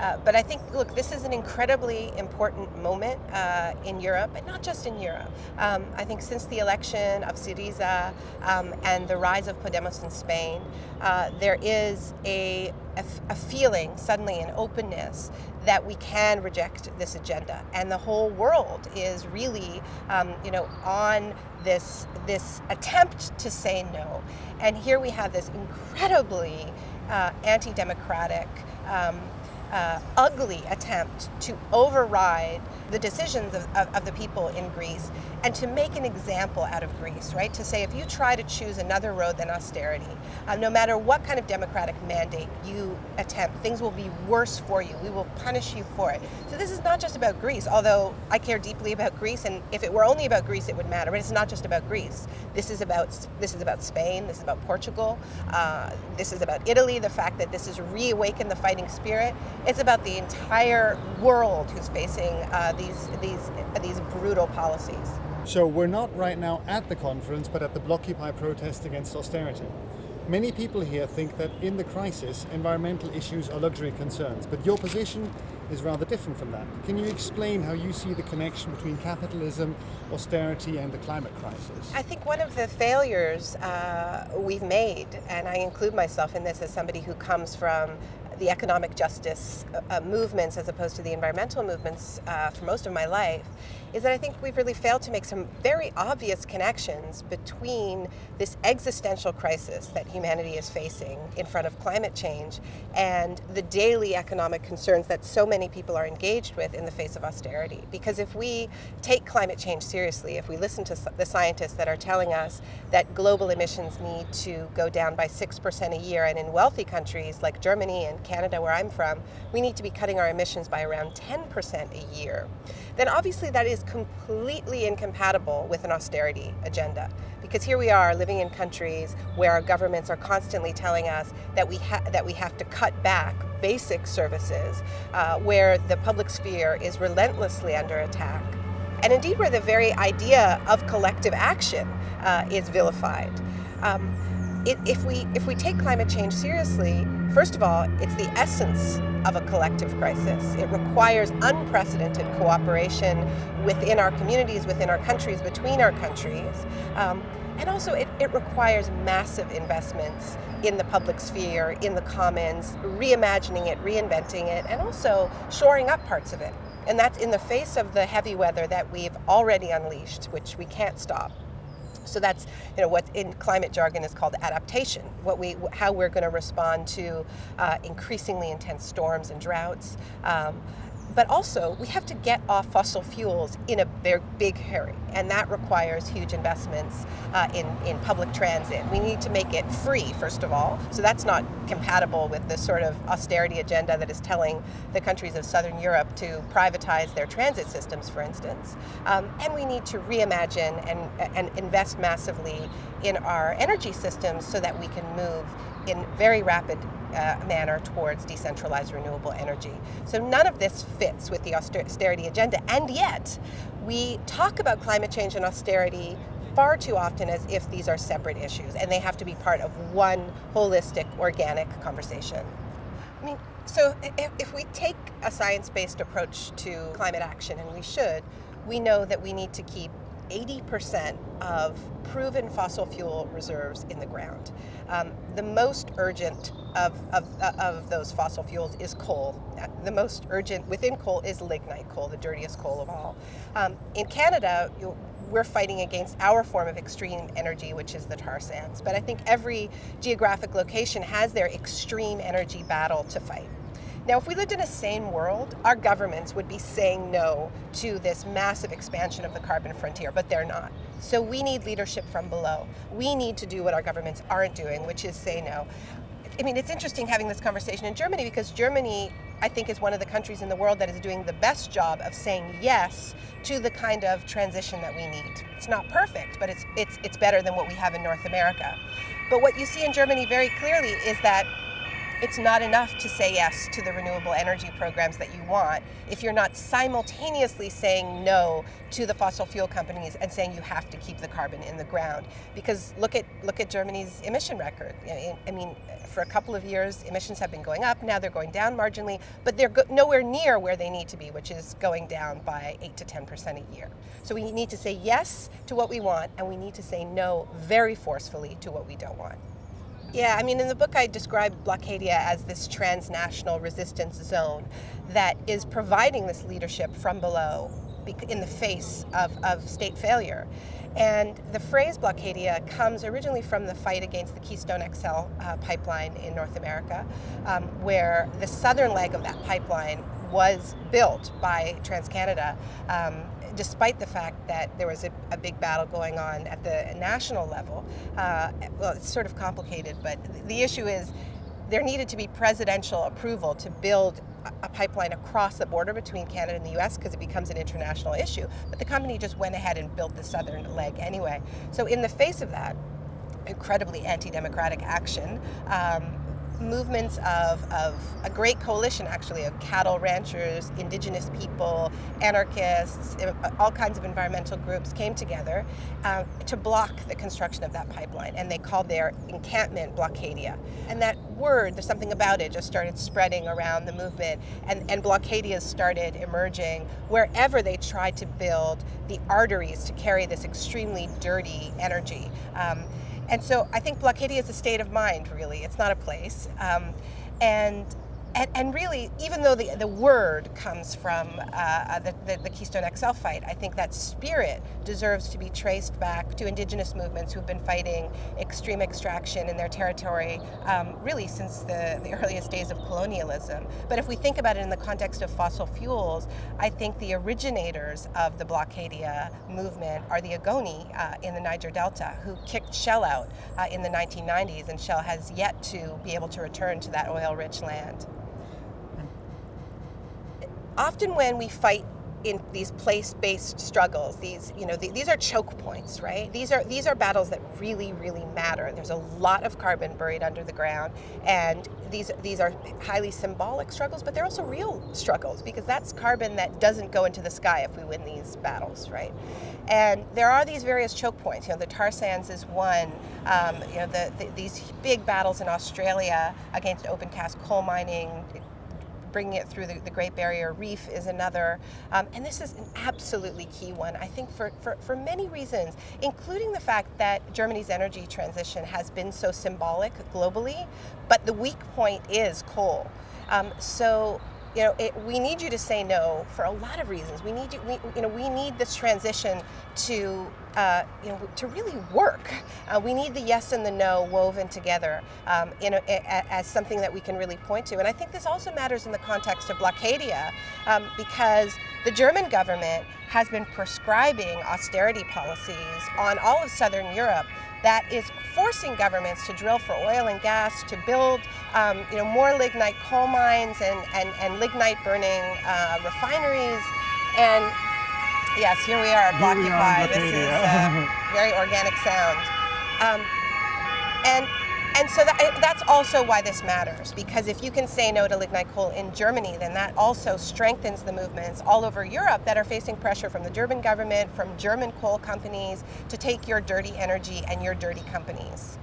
Uh, but I think, look, this is an incredibly important moment uh, in Europe, and not just in Europe. Um, I think since the election of Syriza um, and the rise of Podemos in Spain, uh, there is a, a, a feeling, suddenly an openness, that we can reject this agenda. And the whole world is really, um, you know, on this, this attempt to say no. And here we have this incredibly uh, anti-democratic, um, uh, ugly attempt to override the decisions of, of, of, the people in Greece and to make an example out of Greece, right? To say if you try to choose another road than austerity, uh, no matter what kind of democratic mandate you attempt, things will be worse for you. We will punish you for it. So this is not just about Greece, although I care deeply about Greece, and if it were only about Greece, it would matter. But it's not just about Greece. This is about this is about Spain. This is about Portugal. Uh, this is about Italy. The fact that this has reawakened the fighting spirit. It's about the entire world who's facing uh, these, these, these brutal policies. So we're not right now at the conference, but at the Blockupy protest against austerity. Many people here think that in the crisis, environmental issues are luxury concerns, but your position is rather different from that. Can you explain how you see the connection between capitalism, austerity, and the climate crisis? I think one of the failures uh, we've made, and I include myself in this as somebody who comes from the economic justice uh, movements as opposed to the environmental movements uh, for most of my life, is that I think we've really failed to make some very obvious connections between this existential crisis that humanity is facing in front of climate change and the daily economic concerns that so many people are engaged with in the face of austerity. Because if we take climate change seriously, if we listen to the scientists that are telling us that global emissions need to go down by 6% a year, and in wealthy countries like Germany and Canada, where I'm from, we need to be cutting our emissions by around 10% a year, then obviously that is completely incompatible with an austerity agenda. Because here we are living in countries where our governments are constantly telling us that we, that we have to cut back basic services, uh, where the public sphere is relentlessly under attack. And indeed where the very idea of collective action uh, is vilified. Um, it, if, we, if we take climate change seriously, first of all, it's the essence of a collective crisis. It requires unprecedented cooperation within our communities, within our countries, between our countries. Um, and also it, it requires massive investments in the public sphere, in the commons, reimagining it, reinventing it, and also shoring up parts of it. And that's in the face of the heavy weather that we've already unleashed, which we can't stop. So that's you know what in climate jargon is called adaptation. What we how we're going to respond to uh, increasingly intense storms and droughts. Um, but also, we have to get off fossil fuels in a big, big hurry, and that requires huge investments uh, in, in public transit. We need to make it free, first of all, so that's not compatible with the sort of austerity agenda that is telling the countries of Southern Europe to privatize their transit systems, for instance. Um, and we need to reimagine and, and invest massively in our energy systems so that we can move in very rapid uh, manner towards decentralized renewable energy. So none of this fits with the austerity agenda, and yet we talk about climate change and austerity far too often as if these are separate issues, and they have to be part of one holistic, organic conversation. I mean, so if, if we take a science-based approach to climate action, and we should, we know that we need to keep 80% of proven fossil fuel reserves in the ground. Um, the most urgent of, of, uh, of those fossil fuels is coal. Uh, the most urgent within coal is lignite coal, the dirtiest coal of all. Um, in Canada, we're fighting against our form of extreme energy, which is the tar sands. But I think every geographic location has their extreme energy battle to fight. Now, if we lived in a sane world, our governments would be saying no to this massive expansion of the carbon frontier, but they're not. So we need leadership from below. We need to do what our governments aren't doing, which is say no. I mean, it's interesting having this conversation in Germany because Germany, I think, is one of the countries in the world that is doing the best job of saying yes to the kind of transition that we need. It's not perfect, but it's, it's, it's better than what we have in North America. But what you see in Germany very clearly is that it's not enough to say yes to the renewable energy programs that you want if you're not simultaneously saying no to the fossil fuel companies and saying you have to keep the carbon in the ground. Because look at look at Germany's emission record. I mean, for a couple of years, emissions have been going up. Now they're going down marginally, but they're nowhere near where they need to be, which is going down by eight to ten percent a year. So we need to say yes to what we want, and we need to say no very forcefully to what we don't want. Yeah, I mean, in the book, I describe Blockadia as this transnational resistance zone that is providing this leadership from below in the face of, of state failure. And the phrase Blockadia comes originally from the fight against the Keystone XL uh, pipeline in North America, um, where the southern leg of that pipeline was built by TransCanada um, despite the fact that there was a, a, big battle going on at the national level. Uh, well, it's sort of complicated, but the issue is there needed to be presidential approval to build a pipeline across the border between Canada and the US because it becomes an international issue. But the company just went ahead and built the southern leg anyway. So in the face of that, incredibly anti-democratic action, um, movements of, of a great coalition actually of cattle ranchers, indigenous people, anarchists, all kinds of environmental groups came together uh, to block the construction of that pipeline and they called their encampment Blockadia. And that word, there's something about it, just started spreading around the movement and, and Blockadias started emerging wherever they tried to build the arteries to carry this extremely dirty energy. Um, and so I think Blockadia is a state of mind, really. It's not a place. Um, and and, and, really, even though the, the word comes from uh, the, the, the, Keystone XL fight, I think that spirit deserves to be traced back to indigenous movements who've been fighting extreme extraction in their territory um, really since the, the earliest days of colonialism. But if we think about it in the context of fossil fuels, I think the originators of the Blockadia movement are the Ogoni uh, in the Niger Delta, who kicked Shell out uh, in the 1990s, and Shell has yet to be able to return to that oil-rich land often when we fight in these place-based struggles, these you know the, these are choke points, right? These are these are battles that really really matter. There's a lot of carbon buried under the ground, and these these are highly symbolic struggles, but they're also real struggles because that's carbon that doesn't go into the sky if we win these battles, right? And there are these various choke points. You know, the tar sands is one. Um, you know, the, the, these big battles in Australia against open cast coal mining, bringing it through the, the Great Barrier Reef is another. Um, and this is an absolutely key one, I think, for, for, for many reasons, including the fact that Germany's energy transition has been so symbolic globally, but the weak point is coal. Um, so you know, it, we need you to say no for a lot of reasons. We need you, we, you know, we need this transition to, uh, you know, to really work. Uh, we need the yes and the no woven together um, in a, a, as something that we can really point to. And I think this also matters in the context of Blockadia um, because the German government has been prescribing austerity policies on all of Southern Europe that is forcing governments to drill for oil and gas, to build um, you know, more lignite coal mines and, and, and lignite burning uh, refineries. And yes, here we are at Blockupy. This is a very organic sound. Um, and and so that, that's also why this matters, because if you can say no to lignite coal in Germany, then that also strengthens the movements all over Europe that are facing pressure from the German government, from German coal companies, to take your dirty energy and your dirty companies.